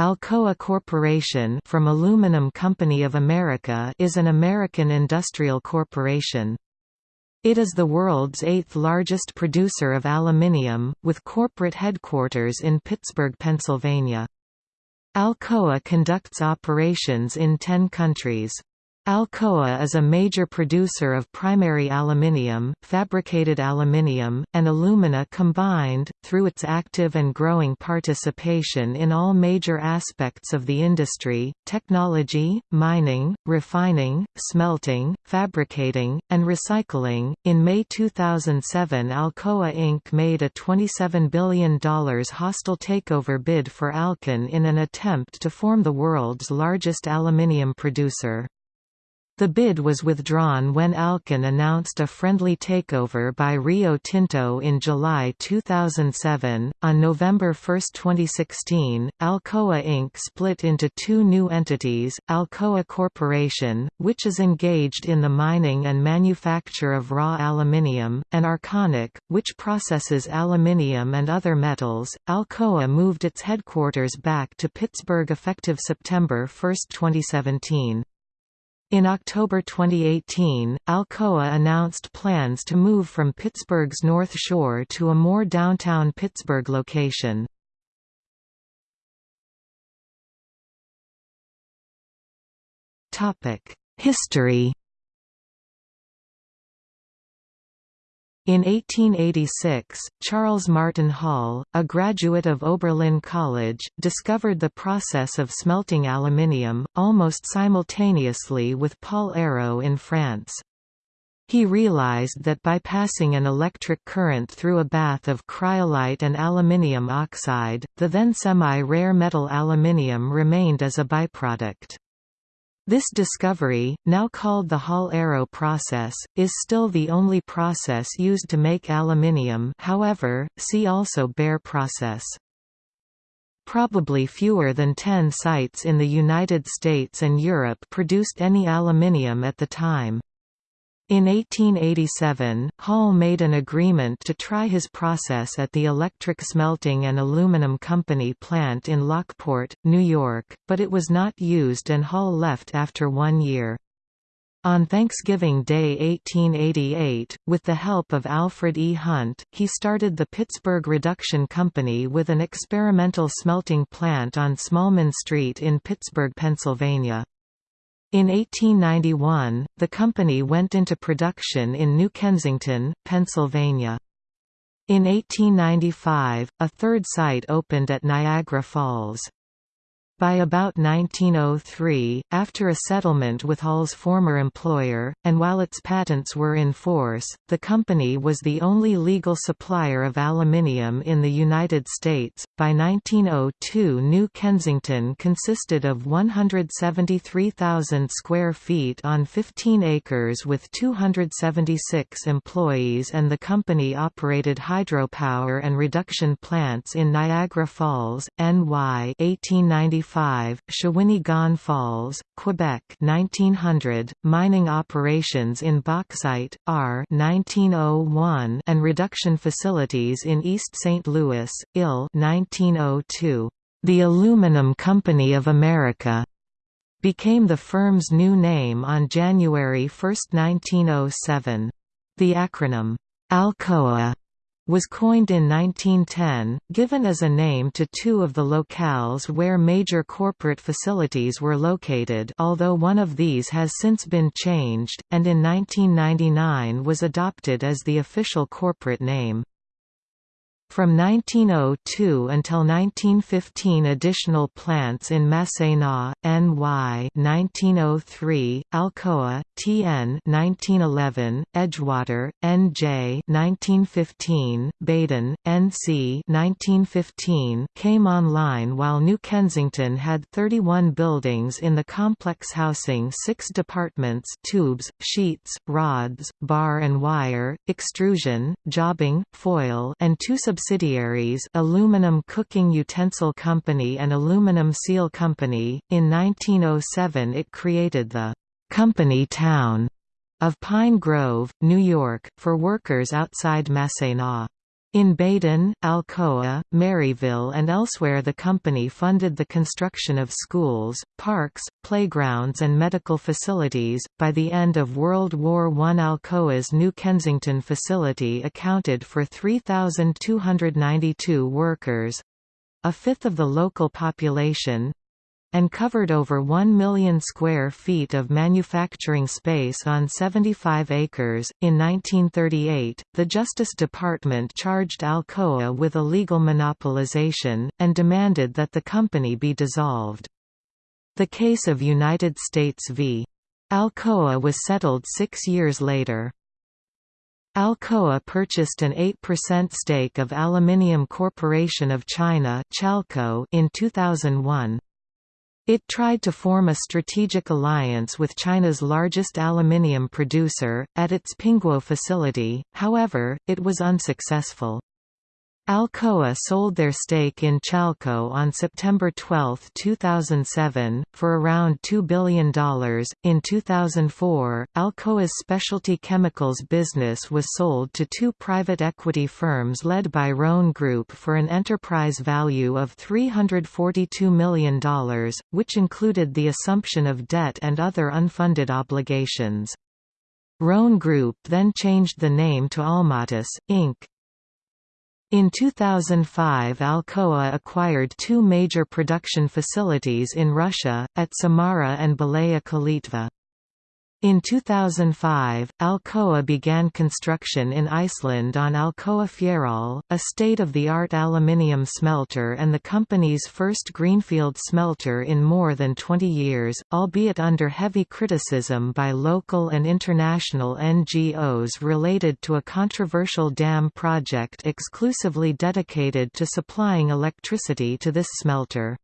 Alcoa Corporation from Aluminum Company of America is an American industrial corporation. It is the world's eighth largest producer of aluminium, with corporate headquarters in Pittsburgh, Pennsylvania. Alcoa conducts operations in ten countries. Alcoa is a major producer of primary aluminium, fabricated aluminium, and alumina combined, through its active and growing participation in all major aspects of the industry, technology, mining, refining, smelting, fabricating, and recycling. In May 2007 Alcoa Inc. made a $27 billion hostile takeover bid for Alcan in an attempt to form the world's largest aluminium producer. The bid was withdrawn when Alcan announced a friendly takeover by Rio Tinto in July 2007. On November 1, 2016, Alcoa Inc. split into two new entities Alcoa Corporation, which is engaged in the mining and manufacture of raw aluminium, and Arconic, which processes aluminium and other metals. Alcoa moved its headquarters back to Pittsburgh effective September 1, 2017. In October 2018, Alcoa announced plans to move from Pittsburgh's North Shore to a more downtown Pittsburgh location. History In 1886, Charles Martin Hall, a graduate of Oberlin College, discovered the process of smelting aluminium, almost simultaneously with Paul Héroult in France. He realized that by passing an electric current through a bath of cryolite and aluminium oxide, the then semi-rare metal aluminium remained as a byproduct. This discovery, now called the Hall-Héroult process, is still the only process used to make aluminium however, see also Bayer process. Probably fewer than 10 sites in the United States and Europe produced any aluminium at the time. In 1887, Hall made an agreement to try his process at the Electric Smelting and Aluminum Company plant in Lockport, New York, but it was not used and Hall left after one year. On Thanksgiving Day 1888, with the help of Alfred E. Hunt, he started the Pittsburgh Reduction Company with an experimental smelting plant on Smallman Street in Pittsburgh, Pennsylvania. In 1891, the company went into production in New Kensington, Pennsylvania. In 1895, a third site opened at Niagara Falls. By about 1903, after a settlement with Hall's former employer, and while its patents were in force, the company was the only legal supplier of aluminium in the United States. By 1902, New Kensington consisted of 173,000 square feet on 15 acres with 276 employees, and the company operated hydropower and reduction plants in Niagara Falls, NY 1895 1905, Shawinigan Falls, Quebec 1900, mining operations in bauxite, R 1901 and reduction facilities in East St. Louis, IL 1902. The Aluminum Company of America became the firm's new name on January 1, 1907. The acronym, ALCOA was coined in 1910, given as a name to two of the locales where major corporate facilities were located although one of these has since been changed, and in 1999 was adopted as the official corporate name. From 1902 until 1915 additional plants in Massena, NY 1903, Alcoa, TN 1911, Edgewater, NJ 1915, Baden, NC 1915 came online while New Kensington had 31 buildings in the complex housing six departments tubes, sheets, rods, bar and wire, extrusion, jobbing, foil and two sub subsidiaries Aluminum Cooking Utensil Company and Aluminum Seal Company. In 1907 it created the «Company Town» of Pine Grove, New York, for workers outside Massena. In Baden, Alcoa, Maryville and elsewhere the company funded the construction of schools, parks, playgrounds and medical facilities. By the end of World War I Alcoa's New Kensington facility accounted for 3,292 workers—a fifth of the local population, and covered over 1 million square feet of manufacturing space on 75 acres. In 1938, the Justice Department charged Alcoa with illegal monopolization, and demanded that the company be dissolved. The case of United States v. Alcoa was settled six years later. Alcoa purchased an 8% stake of Aluminium Corporation of China in 2001. It tried to form a strategic alliance with China's largest aluminium producer, at its Pingguo facility, however, it was unsuccessful. Alcoa sold their stake in Chalco on September 12, 2007, for around $2 billion. In 2004, Alcoa's specialty chemicals business was sold to two private equity firms led by Rhone Group for an enterprise value of $342 million, which included the assumption of debt and other unfunded obligations. Rhone Group then changed the name to Almatis, Inc. In 2005 Alcoa acquired two major production facilities in Russia, at Samara and Belaya Kalitva. In 2005, Alcoa began construction in Iceland on Alcoa Fjarðaál, a state-of-the-art aluminium smelter and the company's first greenfield smelter in more than 20 years, albeit under heavy criticism by local and international NGOs related to a controversial dam project exclusively dedicated to supplying electricity to this smelter.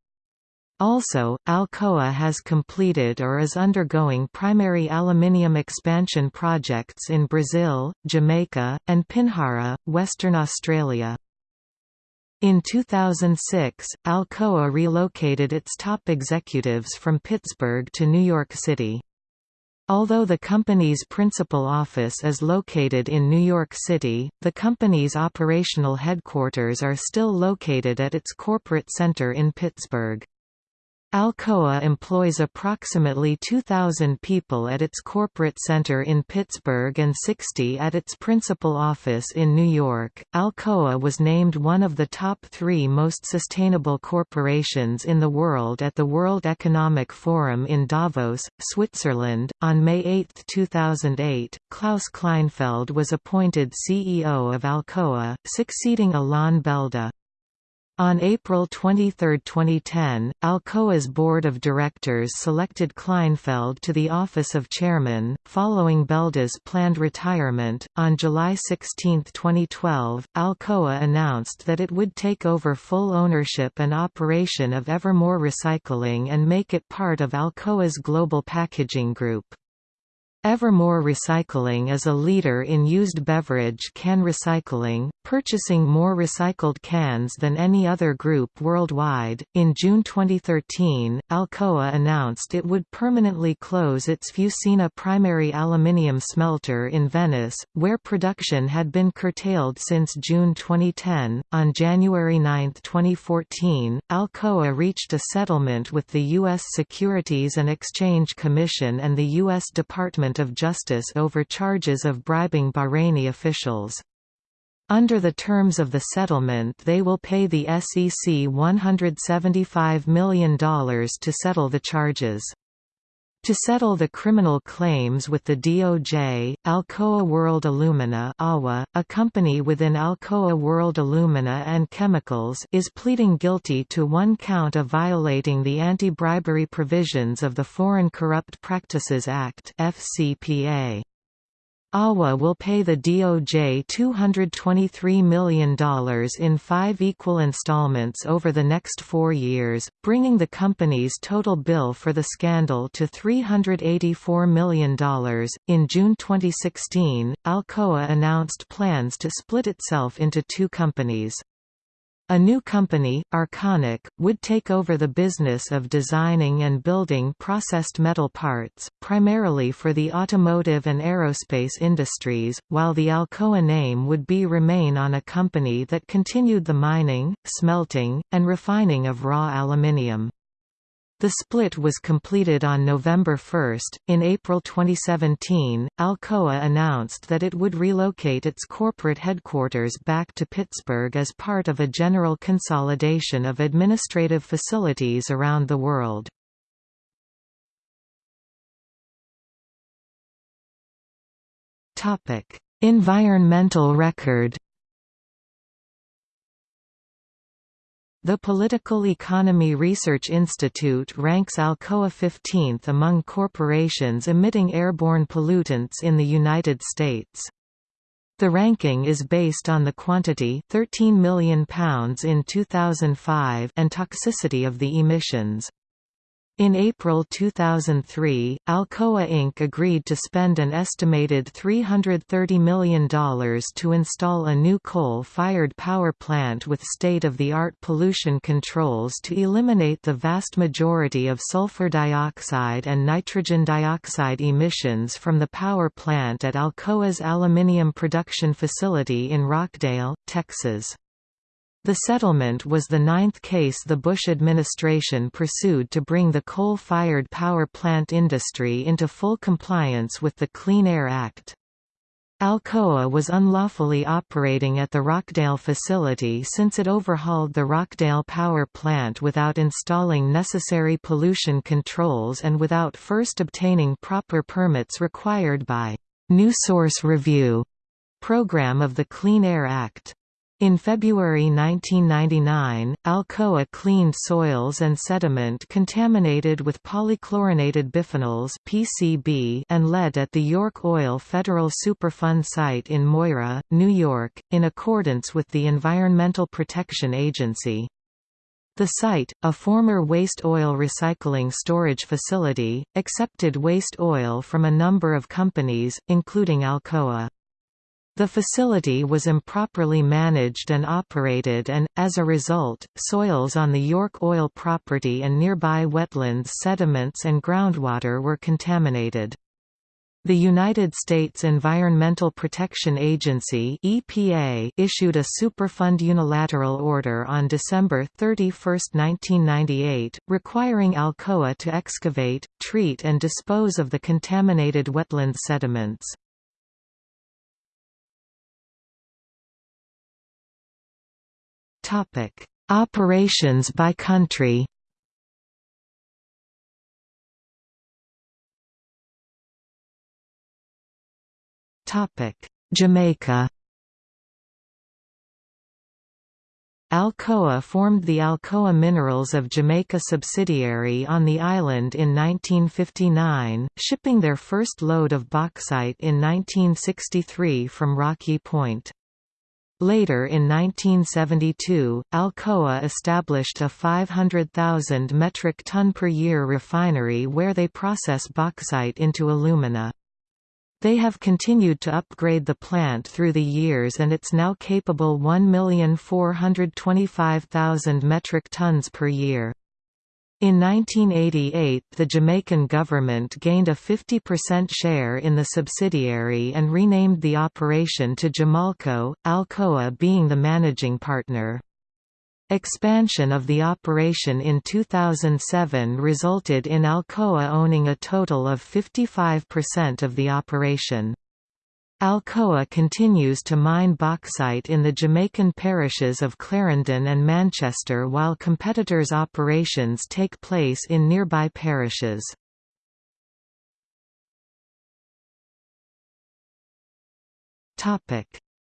Also, Alcoa has completed or is undergoing primary aluminium expansion projects in Brazil, Jamaica, and Pinjarra, Western Australia. In 2006, Alcoa relocated its top executives from Pittsburgh to New York City. Although the company's principal office is located in New York City, the company's operational headquarters are still located at its corporate center in Pittsburgh. Alcoa employs approximately 2,000 people at its corporate center in Pittsburgh and 60 at its principal office in New York. Alcoa was named one of the top three most sustainable corporations in the world at the World Economic Forum in Davos, Switzerland. On May 8, 2008, Klaus Kleinfeld was appointed CEO of Alcoa, succeeding Alain Belda. On April 23, 2010, Alcoa's board of directors selected Kleinfeld to the office of chairman, following Belda's planned retirement. On July 16, 2012, Alcoa announced that it would take over full ownership and operation of Evermore Recycling and make it part of Alcoa's global packaging group. Evermore Recycling is a leader in used beverage can recycling, purchasing more recycled cans than any other group worldwide. In June 2013, Alcoa announced it would permanently close its Fusina primary aluminium smelter in Venice, where production had been curtailed since June 2010. On January 9, 2014, Alcoa reached a settlement with the U.S. Securities and Exchange Commission and the U.S. Department of Justice over charges of bribing Bahraini officials. Under the terms of the settlement they will pay the SEC $175 million to settle the charges. To settle the criminal claims with the DOJ, Alcoa World Alumina a company within Alcoa World Alumina and Chemicals is pleading guilty to one count of violating the anti-bribery provisions of the Foreign Corrupt Practices Act FCPA. AWA will pay the DOJ $223 million in five equal installments over the next four years, bringing the company's total bill for the scandal to $384 million. In June 2016, Alcoa announced plans to split itself into two companies. A new company, Arconic, would take over the business of designing and building processed metal parts, primarily for the automotive and aerospace industries, while the Alcoa name would be remain on a company that continued the mining, smelting, and refining of raw aluminium. The split was completed on November 1. In April 2017, Alcoa announced that it would relocate its corporate headquarters back to Pittsburgh as part of a general consolidation of administrative facilities around the world. Environmental record The Political Economy Research Institute ranks Alcoa 15th among corporations emitting airborne pollutants in the United States. The ranking is based on the quantity 13 million pounds in 2005 and toxicity of the emissions. In April 2003, Alcoa Inc. agreed to spend an estimated $330 million to install a new coal-fired power plant with state-of-the-art pollution controls to eliminate the vast majority of sulfur dioxide and nitrogen dioxide emissions from the power plant at Alcoa's aluminium production facility in Rockdale, Texas. The settlement was the ninth case the Bush administration pursued to bring the coal-fired power plant industry into full compliance with the Clean Air Act. Alcoa was unlawfully operating at the Rockdale facility since it overhauled the Rockdale power plant without installing necessary pollution controls and without first obtaining proper permits required by New Source Review program of the Clean Air Act. In February 1999, Alcoa cleaned soils and sediment contaminated with polychlorinated biphenyls (PCB) and lead at the York Oil Federal Superfund site in Moira, New York, in accordance with the Environmental Protection Agency. The site, a former waste oil recycling storage facility, accepted waste oil from a number of companies, including Alcoa. The facility was improperly managed and operated and, as a result, soils on the York Oil property and nearby wetlands sediments and groundwater were contaminated. The United States Environmental Protection Agency EPA issued a Superfund unilateral order on December 31, 1998, requiring Alcoa to excavate, treat and dispose of the contaminated wetland sediments. Operations by country. Topic: Jamaica. Alcoa formed the Alcoa Minerals of Jamaica subsidiary on the island in 1959, shipping their first load of bauxite in 1963 from Rocky Point. Later in 1972, Alcoa established a 500,000 metric ton per year refinery where they process bauxite into alumina. They have continued to upgrade the plant through the years and it's now capable 1,425,000 metric tons per year. In 1988 the Jamaican government gained a 50% share in the subsidiary and renamed the operation to Jamalco, Alcoa being the managing partner. Expansion of the operation in 2007 resulted in Alcoa owning a total of 55% of the operation. Alcoa continues to mine bauxite in the Jamaican parishes of Clarendon and Manchester while competitors' operations take place in nearby parishes.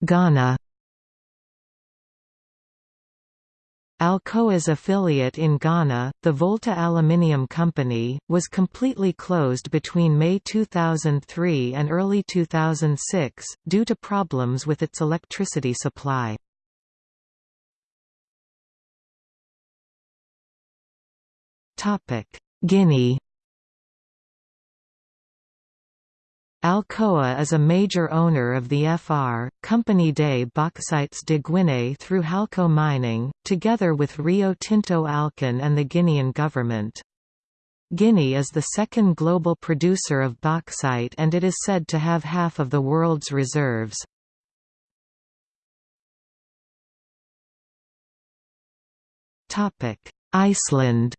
Ghana Alcoa's affiliate in Ghana, the Volta Aluminium Company, was completely closed between May 2003 and early 2006, due to problems with its electricity supply. Guinea Alcoa is a major owner of the FR, Compagnie des Bauxites de Guinée through Halco Mining, together with Rio Tinto Alcan and the Guinean government. Guinea is the second global producer of bauxite and it is said to have half of the world's reserves. Iceland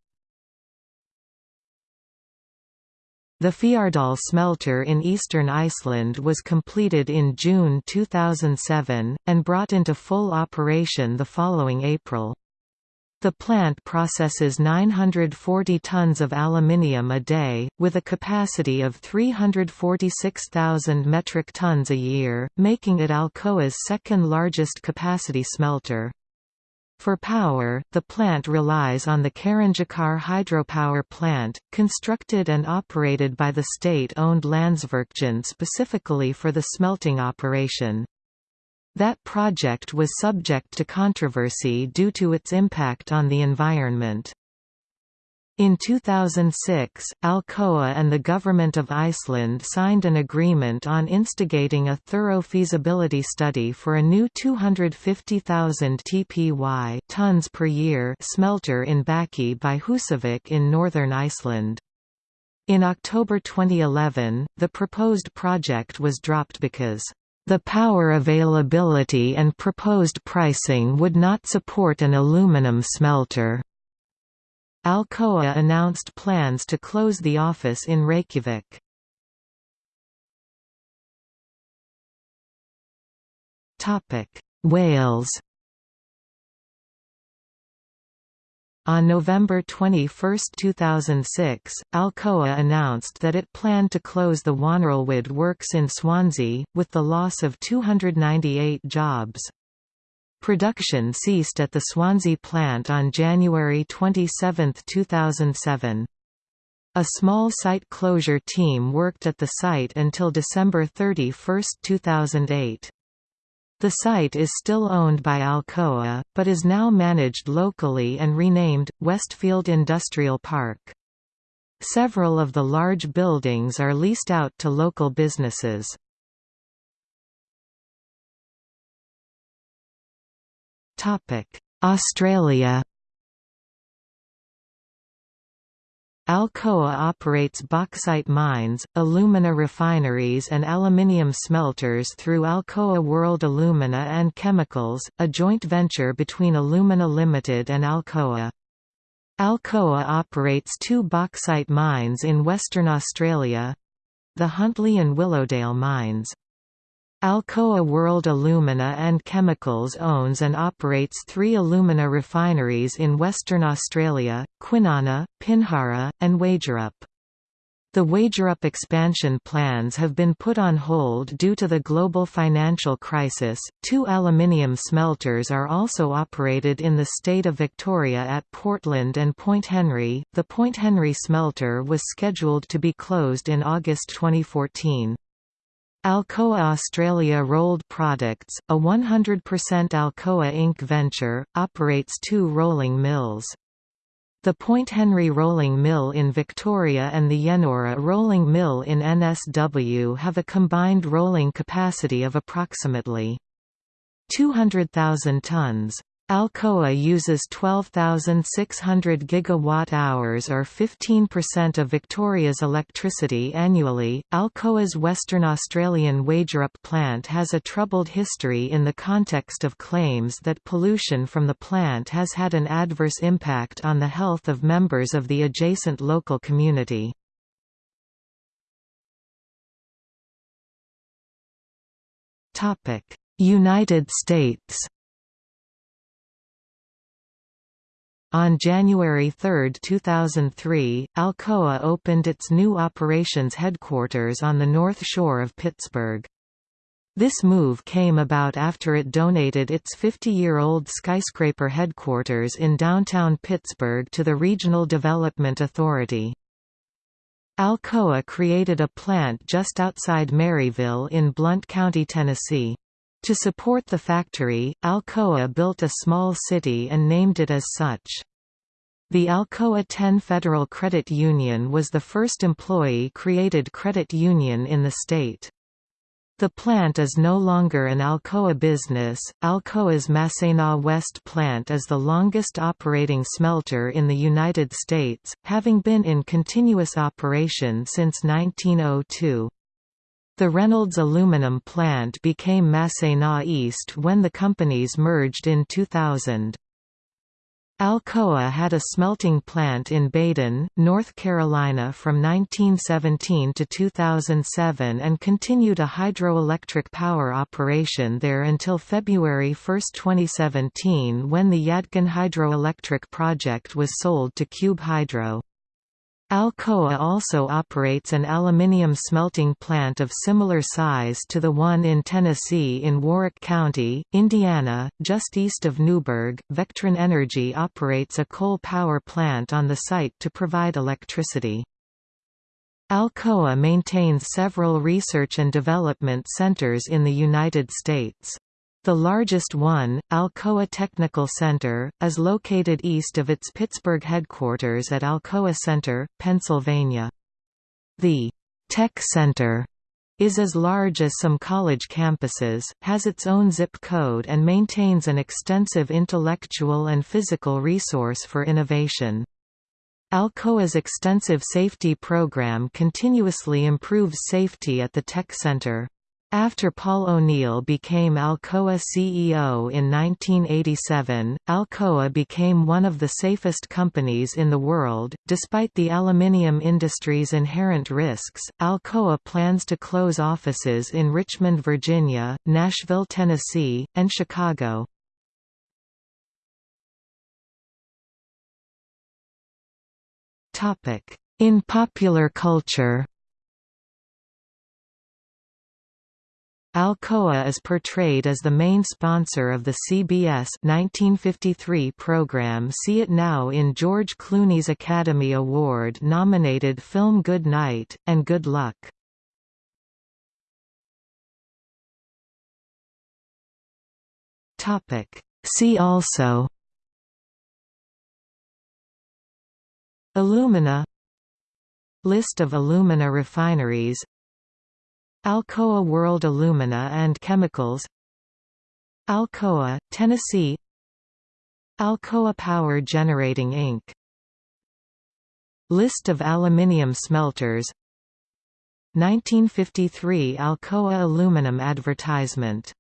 The Fjarðaál smelter in eastern Iceland was completed in June 2007, and brought into full operation the following April. The plant processes 940 tons of aluminium a day, with a capacity of 346,000 metric tons a year, making it Alcoa's second largest capacity smelter. For power, the plant relies on the Kárahnjúkar hydropower plant, constructed and operated by the state-owned Landsvirkjun specifically for the smelting operation. That project was subject to controversy due to its impact on the environment. In 2006, Alcoa and the Government of Iceland signed an agreement on instigating a thorough feasibility study for a new 250,000 TPY tons per year smelter in Bakki by Húsavík in northern Iceland. In October 2011, the proposed project was dropped because the power availability and proposed pricing would not support an aluminum smelter. Alcoa announced plans to close the office in Reykjavik. Wales On November 21, 2006, Alcoa announced that it planned to close the Waunarlwydd works in Swansea, with the loss of 298 jobs. Production ceased at the Swansea plant on January 27, 2007. A small site closure team worked at the site until December 31, 2008. The site is still owned by Alcoa, but is now managed locally and renamed, Westfield Industrial Park. Several of the large buildings are leased out to local businesses. Australia Alcoa operates bauxite mines, alumina refineries and aluminium smelters through Alcoa World Alumina and Chemicals, a joint venture between Alumina Limited and Alcoa. Alcoa operates two bauxite mines in Western Australia—the Huntly and Willowdale mines. Alcoa World Alumina and Chemicals owns and operates three alumina refineries in Western Australia, Kwinana, Pinjarra, and Wagerup. The Wagerup expansion plans have been put on hold due to the global financial crisis. Two aluminium smelters are also operated in the state of Victoria at Portland and Point Henry. The Point Henry smelter was scheduled to be closed in August 2014. Alcoa Australia Rolled Products, a 100% Alcoa Inc. venture, operates two rolling mills. The Point Henry Rolling Mill in Victoria and the Yennora Rolling Mill in NSW have a combined rolling capacity of approximately 200,000 tons. Alcoa uses 12,600 gigawatt-hours or 15% of Victoria's electricity annually. Alcoa's Western Australian Wagerup plant has a troubled history in the context of claims that pollution from the plant has had an adverse impact on the health of members of the adjacent local community. United States On January 3, 2003, Alcoa opened its new operations headquarters on the north shore of Pittsburgh. This move came about after it donated its 50-year-old skyscraper headquarters in downtown Pittsburgh to the Regional Development Authority. Alcoa created a plant just outside Maryville in Blount County, Tennessee. To support the factory, Alcoa built a small city and named it as such. The Alcoa 10 Federal Credit Union was the first employee-created credit union in the state. The plant is no longer an Alcoa business. Alcoa's Massena West plant is the longest operating smelter in the United States, having been in continuous operation since 1902. The Reynolds aluminum plant became Massena East when the companies merged in 2000. Alcoa had a smelting plant in Baden, North Carolina from 1917 to 2007 and continued a hydroelectric power operation there until February 1, 2017 when the Yadkin hydroelectric project was sold to Cube Hydro. Alcoa also operates an aluminium smelting plant of similar size to the one in Tennessee in Warwick County, Indiana, just east of Newburgh. Vectren Energy operates a coal power plant on the site to provide electricity. Alcoa maintains several research and development centers in the United States. The largest one, Alcoa Technical Center, is located east of its Pittsburgh headquarters at Alcoa Center, Pennsylvania. The Tech Center is as large as some college campuses, has its own zip code and maintains an extensive intellectual and physical resource for innovation. Alcoa's extensive safety program continuously improves safety at the Tech Center. After Paul O'Neill became Alcoa CEO in 1987, Alcoa became one of the safest companies in the world. Despite the aluminium industry's inherent risks, Alcoa plans to close offices in Richmond, Virginia, Nashville, Tennessee, and Chicago. In popular culture Alcoa is portrayed as the main sponsor of the CBS 1953 program See It Now in George Clooney's Academy Award-nominated film Good Night, and Good Luck. See also Alumina List of alumina refineries Alcoa World Alumina and Chemicals Alcoa, Tennessee Alcoa Power Generating Inc. List of aluminium smelters 1953 Alcoa aluminum advertisement